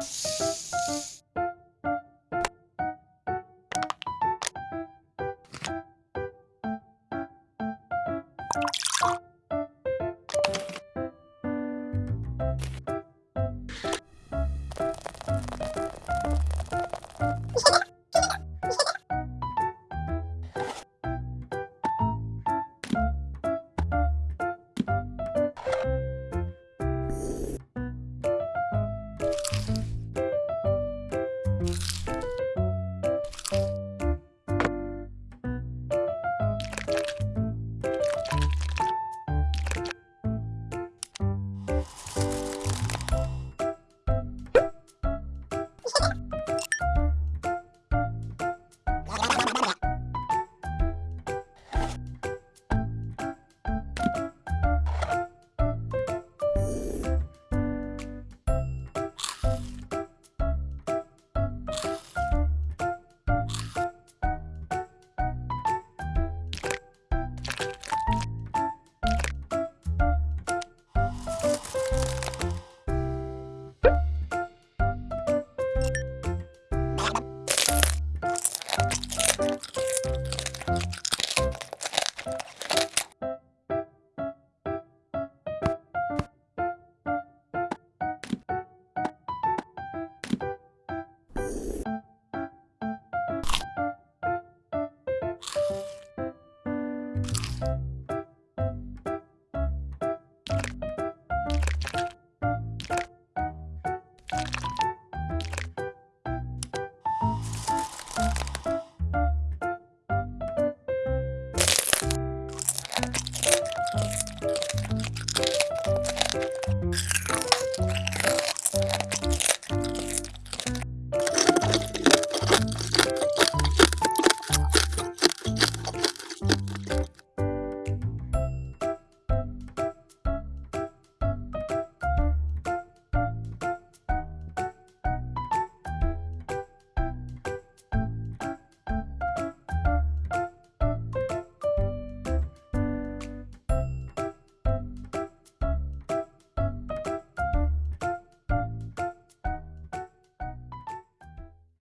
Bye.